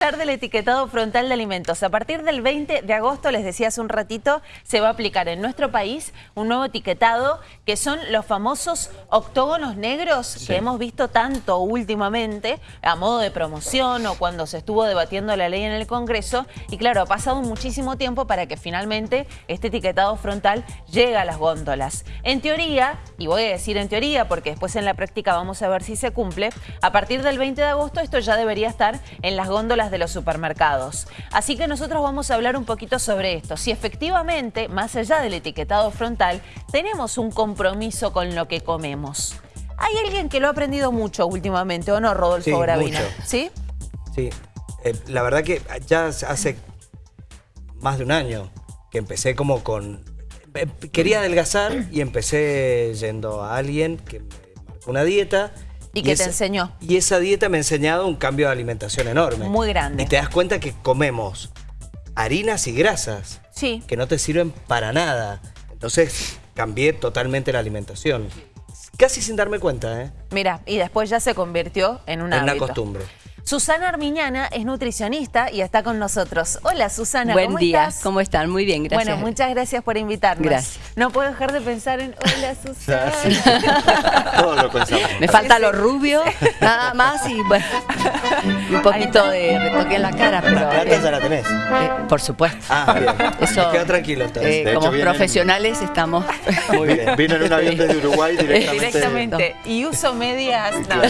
hablar del etiquetado frontal de alimentos. A partir del 20 de agosto, les decía hace un ratito, se va a aplicar en nuestro país un nuevo etiquetado que son los famosos octógonos negros que hemos visto tanto últimamente a modo de promoción o cuando se estuvo debatiendo la ley en el Congreso. Y claro, ha pasado muchísimo tiempo para que finalmente este etiquetado frontal llegue a las góndolas. En teoría, y voy a decir en teoría porque después en la práctica vamos a ver si se cumple, a partir del 20 de agosto esto ya debería estar en las góndolas de los supermercados. Así que nosotros vamos a hablar un poquito sobre esto. Si efectivamente, más allá del etiquetado frontal, tenemos un compromiso con lo que comemos. Hay alguien que lo ha aprendido mucho últimamente, ¿o no, Rodolfo sí? Mucho. ¿Sí? Sí. Eh, la verdad que ya hace más de un año que empecé como con... Eh, quería adelgazar y empecé yendo a alguien que me marcó una dieta ¿Y, qué te enseñó? Y esa dieta me ha enseñado un cambio de alimentación enorme. Muy grande. Y te das cuenta que comemos harinas y grasas sí. que no te sirven para nada. Entonces cambié totalmente la alimentación. Casi sin darme cuenta, ¿eh? Mira, y después ya se convirtió en una, en una costumbre. Susana Armiñana es nutricionista y está con nosotros. Hola Susana, Buen ¿cómo día, estás? ¿cómo están? Muy bien, gracias. Bueno, muchas gracias por invitarnos. Gracias. No puedo dejar de pensar en hola Susana. Todo lo pensamos. Me falta lo rubio, nada más y bueno, y un poquito de retoque en la cara, pero... La plata ya la tenés. eh, por supuesto. Ah, bien. Eso, Me quedo tranquilo entonces. eh, De hecho, como vienen- profesionales estamos... Muy bien. Vino en un avión desde Uruguay directamente. Directamente. Y uso medias. no.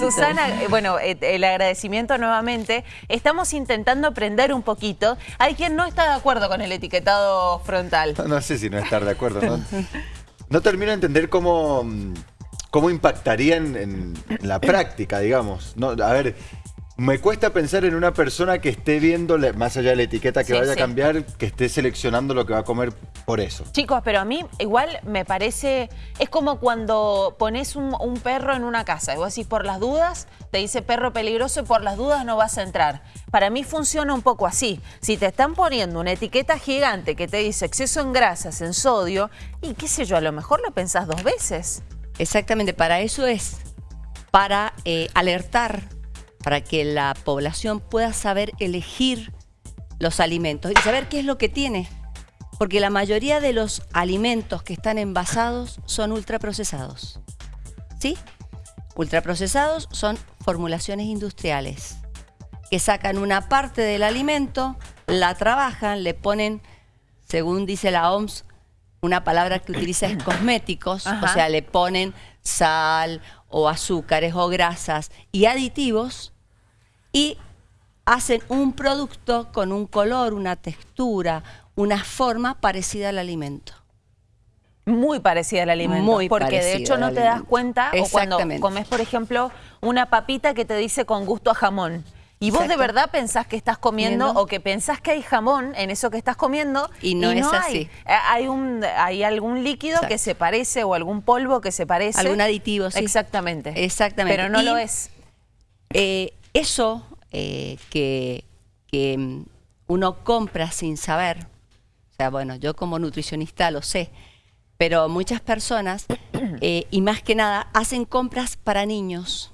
Susana, eh, bueno, eh, el agradecimiento nuevamente. Estamos intentando aprender un poquito. Hay quien no está de acuerdo con el etiquetado frontal. No, sé si no estar de acuerdo. No, no termino de entender cómo, mm, cómo impactaría en- en la práctica, digamos. No, a ver, me cuesta pensar en una persona que esté viendo, más allá de la etiqueta que Sí, vaya sí. a cambiar, que esté seleccionando lo que va a comer por eso. Chicos, pero a mí igual me parece, es como cuando pones un, un perro en una casa y vos decís por las dudas, te dice perro peligroso y por las dudas no vas a entrar. Para mí funciona un poco así. Si te están poniendo una etiqueta gigante que te dice exceso en grasas, en sodio, y qué sé yo, a lo mejor lo pensás dos veces. Exactamente, para eso es, para eh, alertar, para que la población pueda saber elegir los alimentos y saber qué es lo que tiene. Porque la mayoría de los alimentos que están envasados son ultraprocesados. ¿Sí? Ultraprocesados son formulaciones industriales que sacan una parte del alimento, la trabajan, le ponen, según dice la OMS, una palabra que utiliza es cosméticos, Ajá. o sea, le ponen sal o azúcares o grasas y aditivos y hacen un producto con un color, una textura, una forma parecida al alimento. Muy parecida al alimento. Muy porque de hecho no te das cuenta o cuando comes, por ejemplo, una papita que te dice con gusto a jamón. Y vos de verdad pensás que estás comiendo o que pensás que hay jamón en eso que estás comiendo Y no es hay. así. Eh, Hay, un, hay algún líquido que se parece o algún polvo que se parece. Algún aditivo, sí. Exactamente. Exactamente. Pero no Y- lo es. Eh, eso eh, que, que, mm, uno compra sin saber, o sea, bueno, yo como nutricionista lo sé, pero muchas personas, eh, y más que nada, hacen compras para niños.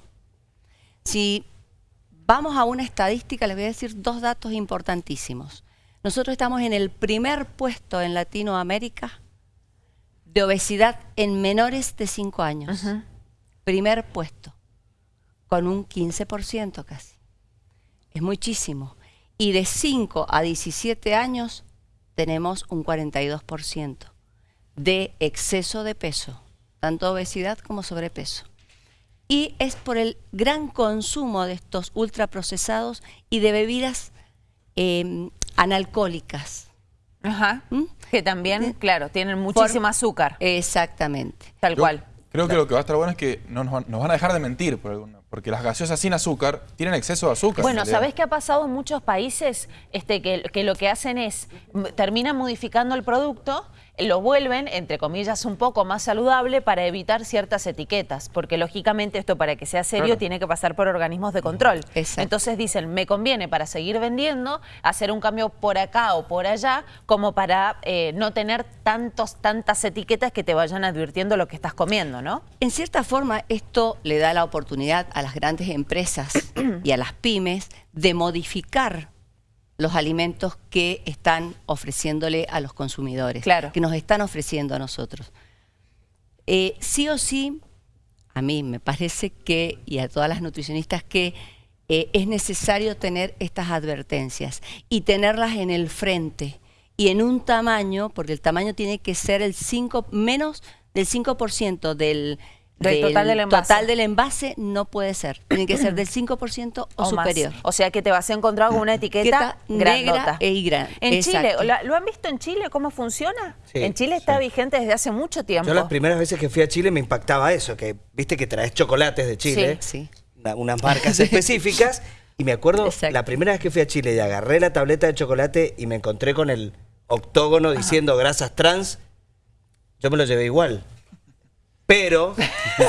Si vamos a una estadística, les voy a decir dos datos importantísimos. Nosotros estamos en el primer puesto en Latinoamérica de obesidad en menores de 5 años. Primer puesto con un 15% casi. Es muchísimo. Y de 5 a 17 años tenemos un 42% de exceso de peso, tanto obesidad como sobrepeso. Y es por el gran consumo de estos ultraprocesados y de bebidas eh, analcohólicas. Ajá. ¿Mm? Que también, claro, tienen muchísimo azúcar. Exactamente. Tal Yo cual. Creo que lo que va a estar bueno es que no nos, van, nos van a dejar de mentir, por alguna- porque las gaseosas sin azúcar tienen exceso de azúcar. Bueno. ¿sabés qué ha pasado en muchos países? Este, que, que lo que hacen es, terminan modificando el producto lo vuelven, entre comillas, un poco más saludable para evitar ciertas etiquetas, porque lógicamente esto para que sea serio Claro. tiene que pasar por organismos de control. Exacto. Entonces dicen, me conviene para seguir vendiendo hacer un cambio por acá o por allá, como para eh, no tener tantos, tantas etiquetas que te vayan advirtiendo lo que estás comiendo, ¿no? En cierta forma, esto le da la oportunidad a las grandes empresas y a las pymes de modificar los alimentos que están ofreciéndole a los consumidores, Claro. que nos están ofreciendo a nosotros. Eh, sí o sí, a mí me parece que, y a todas las nutricionistas, que eh, es necesario tener estas advertencias y tenerlas en el frente y en un tamaño, porque el tamaño tiene que ser el 5, menos del 5% del, Del total del envase. total del envase, no puede ser. Tiene que ser del 5% o, más. superior. O sea que te vas a encontrar con una etiqueta Etiqueta negra grandota. e gran- En Chile, exacto. ¿la- ¿lo han visto en Chile cómo funciona? Sí, en Chile está vigente desde hace mucho tiempo. Yo las primeras veces que fui a Chile me impactaba eso, que viste que traes chocolates de Chile, Sí. una- unas marcas específicas, y me acuerdo Exacto. la primera vez que fui a Chile y agarré la tableta de chocolate y me encontré con el octógono diciendo grasas trans, yo me lo llevé igual. Pero,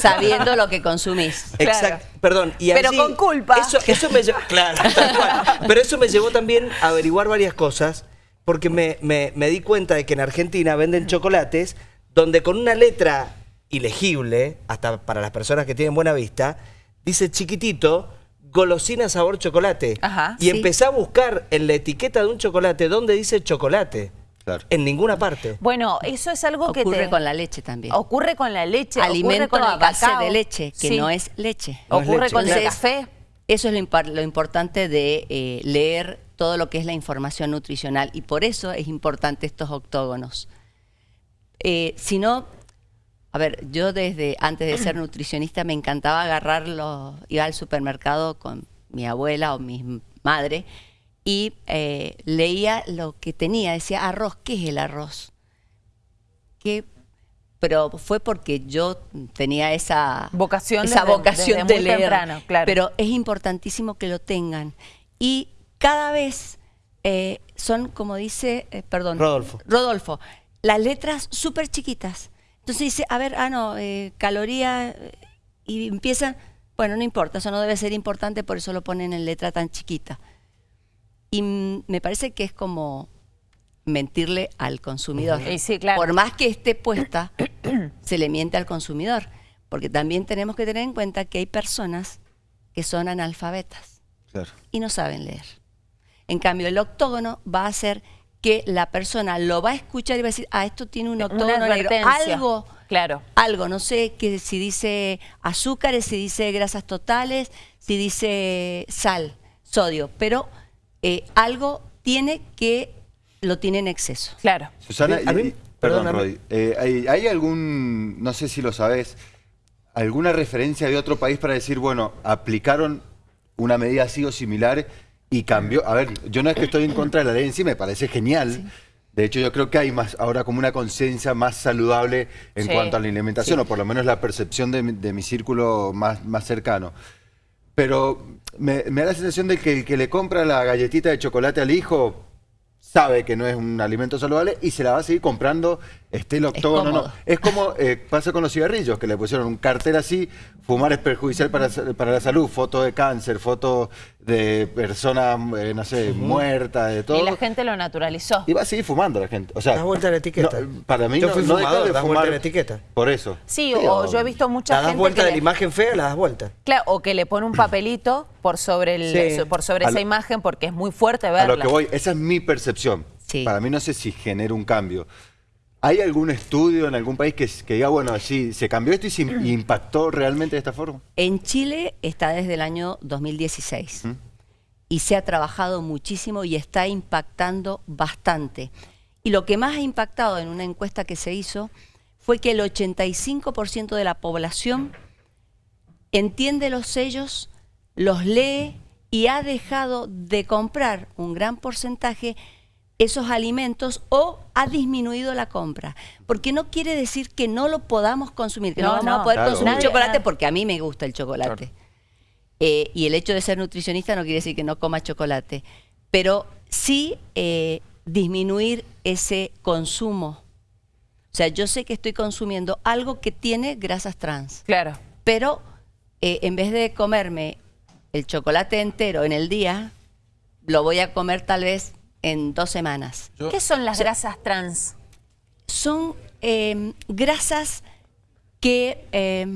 Sabiendo lo que consumís. Claro. exacto, perdón, y Pero allí- con culpa. Eso, eso me llevó, claro, tal cual. Pero eso me llevó también a averiguar varias cosas, porque me, me- me di cuenta de que en Argentina venden chocolates donde con una letra ilegible, hasta para las personas que tienen buena vista, dice chiquitito, golosina sabor chocolate. Ajá. y Sí. empecé a buscar en la etiqueta de un chocolate donde dice chocolate. Claro. En ninguna parte. Bueno, eso es algo que Ocurre te... con la leche también. Ocurre con la leche, ocurre Alimento con el a base cacao. de leche, que Sí. no es leche. No es Ocurre leche, con el café. Eso es lo, impar- lo importante de eh, leer todo lo que es la información nutricional y por eso es importante estos octógonos. Eh, si no, a ver, yo desde antes de ser nutricionista me encantaba agarrarlo, iba al supermercado con mi abuela o mi madre y eh, leía lo que tenía, decía arroz, ¿qué es el arroz? ¿Qué? Pero fue porque yo tenía esa Vocación esa desde- vocación desde de muy leer. temprano, claro. Pero es importantísimo que lo tengan. Y cada vez eh, son, como dice, eh, perdón, Rodolfo. Rodolfo, las letras súper chiquitas. Entonces dice, a ver, ah, no, eh, caloría, eh, y empiezan, bueno, no importa, eso no debe ser importante, por eso lo ponen en letra tan chiquita. Y mm, me parece que es como mentirle al consumidor. Y sí, claro. Por más que esté puesta, se le miente al consumidor. Porque también tenemos que tener en cuenta que hay personas que son analfabetas Claro. y no saben leer. En cambio, el octógono va a hacer que la persona lo va a escuchar y va a decir, ah, esto tiene un octógono negro. Algo, Claro. algo, no sé que si dice azúcares, si dice grasas totales, si dice sal, sodio, pero eh, algo tiene que lo tiene en exceso. Claro. Susana, Sí, a mí- y- perdón, eh, ¿hay, hay algún, no sé si lo sabes, alguna referencia de otro país para decir, bueno, aplicaron una medida así o similar y cambió? A ver, yo no es que estoy en contra de la ley en sí, me parece genial. De hecho, yo creo que hay más ahora como una conciencia más saludable en Sí. cuanto a la alimentación, o por lo menos la percepción de, mi- de mi círculo más, más cercano. Pero me, me da la sensación de que el que le compra la galletita de chocolate al hijo sabe que no es un alimento saludable y se la va a seguir comprando esté el octógono o no. Es como eh, pasa con los cigarrillos, que le pusieron un cartel así, fumar es perjudicial para, para la salud, foto de cáncer, foto de persona, eh, no sé, muerta, de todo. Y la gente lo naturalizó. Y va a seguir fumando la gente. O sea, Das vuelta a la etiqueta. no, para mí Yo no, fui fumador, de das vuelta fumar a la etiqueta. Por eso. Sí, o yo he visto mucha La das gente vuelta que de le- la imagen fea, la das vuelta. Claro, o que le pone un papelito por sobre, el, Sí. por sobre A esa imagen porque es muy fuerte A verla. lo que voy, esa es mi percepción. Sí. Para mí no sé si genera un cambio. ¿Hay algún estudio en algún país que, que diga, bueno, sí, se cambió esto y se im- impactó realmente de esta forma? En Chile está desde el año 2016 y se ha trabajado muchísimo y está impactando bastante. Y lo que más ha impactado en una encuesta que se hizo fue que el 85% de la población entiende los sellos, los lee y ha dejado de comprar un gran porcentaje esos alimentos o ha disminuido la compra. Porque no quiere decir que no lo podamos consumir, que no, No, vamos no. a poder Claro, consumir chocolate porque a mí me gusta el chocolate. Claro. Eh, y el hecho de ser nutricionista no quiere decir que no coma chocolate, pero sí eh, disminuir ese consumo O sea, yo sé que estoy consumiendo algo que tiene grasas trans, Claro. pero eh, en vez de comerme el chocolate entero en el día, lo voy a comer tal vez en dos semanas. Yo- ¿Qué son las grasas trans? Son eh, grasas que eh,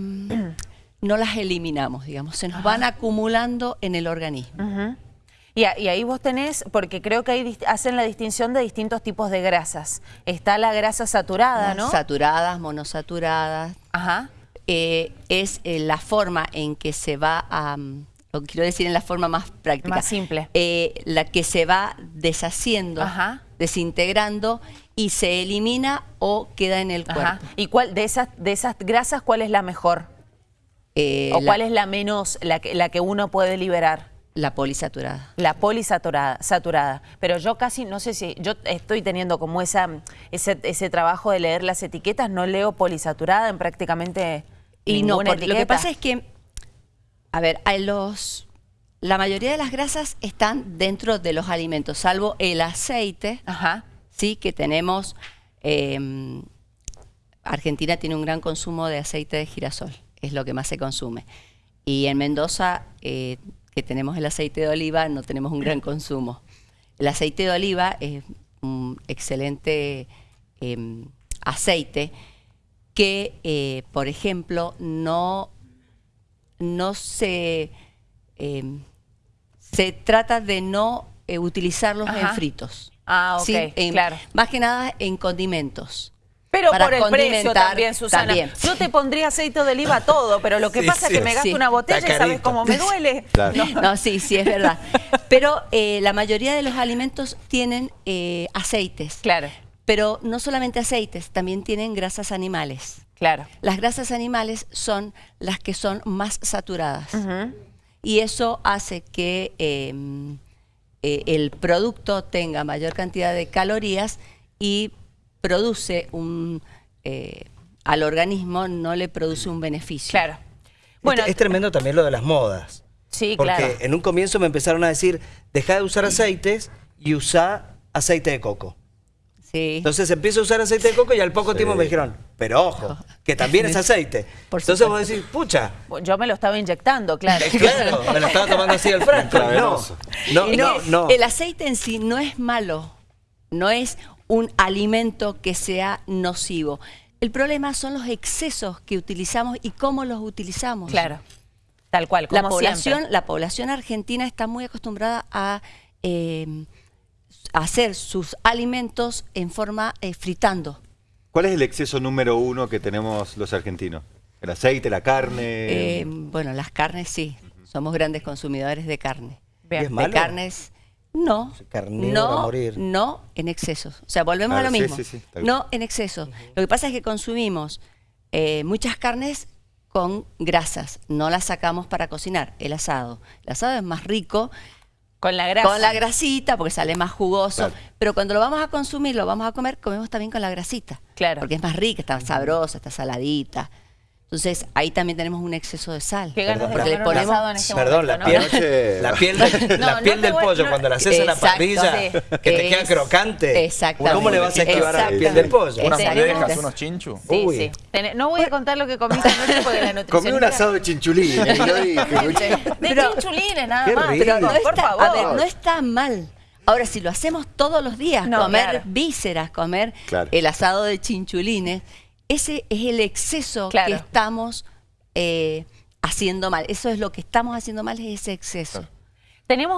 no las eliminamos, digamos, se nos van acumulando en el organismo. Y, ahí vos tenés, porque creo que ahí hacen la distinción de distintos tipos de grasas. Está la grasa saturada, ¿no? Saturadas, monosaturadas, Ajá. eh, es eh, la forma en que se va a, lo quiero decir en la forma más práctica, Más simple. eh, la que se va deshaciendo, Ajá. desintegrando y se elimina o queda en el cuerpo. Ajá. ¿Y cuál de esas de esas grasas cuál es la mejor? Eh, ¿O la, cuál es la menos, la que, la que uno puede liberar? la polisaturada. La polisaturada, saturada. Pero yo casi, no sé si, yo estoy teniendo como esa, ese, ese trabajo de leer las etiquetas, no leo polisaturada en prácticamente Y no, ninguna porque lo que etiqueta. pasa es que, a ver, hay los, la mayoría de las grasas están dentro de los alimentos, salvo el aceite, Ajá. sí, que tenemos, eh, Argentina tiene un gran consumo de aceite de girasol, es lo que más se consume. Y en Mendoza, eh, que tenemos el aceite de oliva, no tenemos un gran consumo. El aceite de oliva es un excelente eh, aceite que, eh, por ejemplo, no, no se, eh, se trata de no eh, utilizarlos Ajá. en fritos. Ah, ok, En- claro. Más que nada en condimentos. Pero Para por el precio también, Susana. también. Yo te pondría aceite de oliva todo, pero lo que Sí, pasa es que me gasto Sí. una botella y sabes cómo me duele. Claro. No. No, sí, sí, es verdad. Pero eh, la mayoría de los alimentos tienen eh, aceites. Claro, Pero no solamente aceites, también tienen grasas animales. claro. Las grasas animales son las que son más saturadas. Y eso hace que eh, eh, el producto tenga mayor cantidad de calorías y produce un... eh, al organismo no le produce un beneficio. Claro. Bueno, es, es tremendo también lo de las modas. sí, Porque claro. en un comienzo me empezaron a decir, deja de usar aceites y usa aceite de coco. Sí. Entonces empiezo a usar aceite de coco y al poco Sí. tiempo me dijeron, pero ojo, que también es aceite. Por Entonces supuesto. vos decís, pucha, Yo me lo estaba inyectando, claro. claro, me lo estaba tomando así al frasco. No, no, no, no. El aceite en sí no es malo, no es un alimento que sea nocivo. El problema son los excesos que utilizamos y cómo los utilizamos. Claro. Tal cual, La como población, siempre. la población argentina está muy acostumbrada a eh, hacer sus alimentos en forma eh, fritando. ¿Cuál es el exceso número uno que tenemos los argentinos? ¿El aceite, la carne? Eh, bueno, las carnes sí, somos grandes consumidores de carne. ¿Y es De carnes, no. Carnívoro a no, morir. no en excesos. O sea, volvemos Claro, a lo sí, mismo. sí, sí, no en exceso. Lo que pasa es que consumimos eh, muchas carnes con grasas. No las sacamos para cocinar. El asado. El asado es más rico Con la grasa. con la grasita porque sale más jugoso. Claro. Pero cuando lo vamos a consumir, lo vamos a comer, comemos también con la grasita. Claro. Porque es más rica, está sabrosa, está saladita. Entonces ahí también tenemos un exceso de sal. Qué ganas de Porque le comer un ponemos- asado en este Perdón, momento, la ¿no? piel, la piel, de- No, la piel del voy- pollo no- cuando la haces en la parrilla, sí. que te queda crocante. Exactamente. ¿Cómo le vas a esquivar a la piel del pollo? Unas tenemos- unos chinchus. Sí, Uy. sí. No voy a contar lo que comiste anoche porque la nutricionista... Comí un asado de chinchulines. De chinchulines, nada más. Pero no por está, favor. a ver, no está mal. Ahora, si lo hacemos todos los días, No, comer claro. vísceras, comer Claro. el asado de chinchulines, ese es el exceso Claro. que estamos eh, haciendo mal. Eso es lo que estamos haciendo mal, es ese exceso. Tenemos